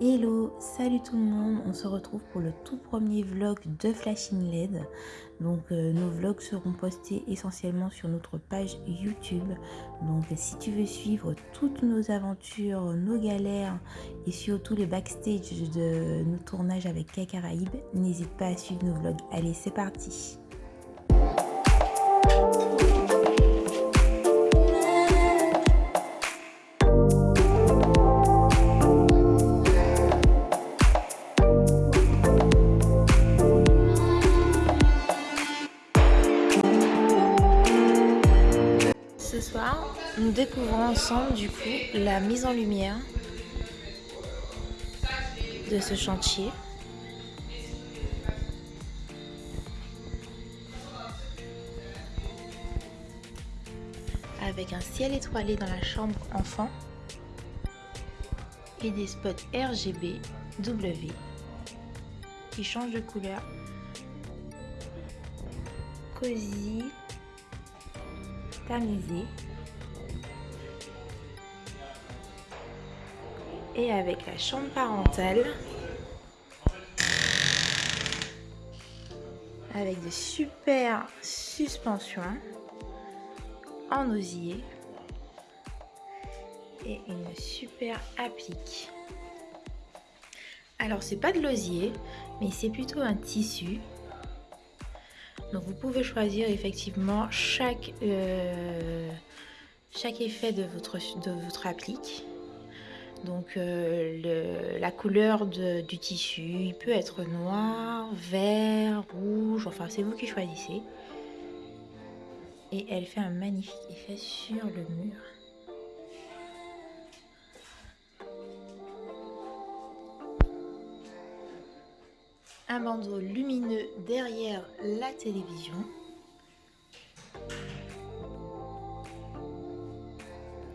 Hello, salut tout le monde, on se retrouve pour le tout premier vlog de Flashing LED. Donc euh, nos vlogs seront postés essentiellement sur notre page YouTube. Donc si tu veux suivre toutes nos aventures, nos galères et surtout le backstage de nos tournages avec Caraïbes, n'hésite pas à suivre nos vlogs. Allez, c'est parti soir, nous découvrons ensemble du coup la mise en lumière de ce chantier. Avec un ciel étoilé dans la chambre enfant et des spots RGB W qui changent de couleur. Cosy, et avec la chambre parentale. Avec de super suspensions en osier. Et une super applique. Alors c'est pas de l'osier mais c'est plutôt un tissu donc vous pouvez choisir effectivement chaque, euh, chaque effet de votre, de votre applique. Donc euh, la couleur du tissu, il peut être noir, vert, rouge, enfin c'est vous qui choisissez. Et elle fait un magnifique effet sur le mur. Un bandeau lumineux derrière la télévision.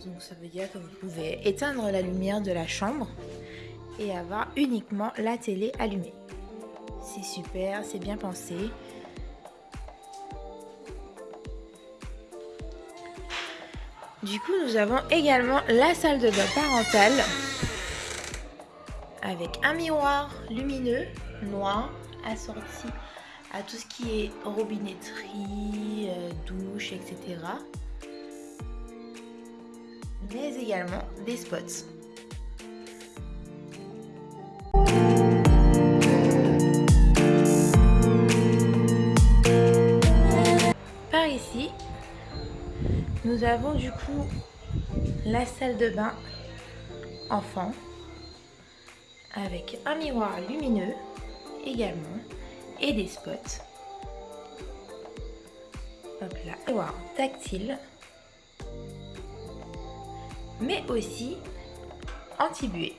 Donc ça veut dire que vous pouvez éteindre la lumière de la chambre et avoir uniquement la télé allumée. C'est super, c'est bien pensé. Du coup, nous avons également la salle de bain parentale avec un miroir lumineux noir assorti à tout ce qui est robinetterie, euh, douche, etc. Mais également des spots. Par ici, nous avons du coup la salle de bain enfant avec un miroir lumineux également et des spots. Hop là, miroir tactile, mais aussi anti-buée.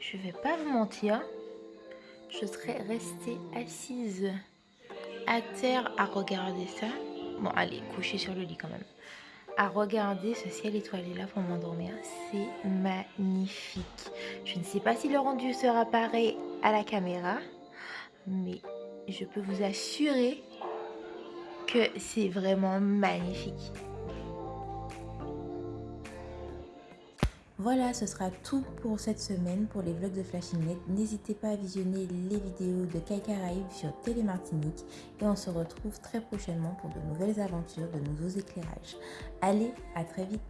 Je vais pas vous mentir, je serais restée assise à terre à regarder ça. Bon, allez, coucher sur le lit quand même à regarder ce ciel étoilé là pour m'endormir. C'est magnifique. Je ne sais pas si le rendu sera pareil à la caméra, mais je peux vous assurer que c'est vraiment magnifique. Voilà, ce sera tout pour cette semaine pour les vlogs de Flashing Net. N'hésitez pas à visionner les vidéos de Kai sur Télémartinique et on se retrouve très prochainement pour de nouvelles aventures, de nouveaux éclairages. Allez, à très vite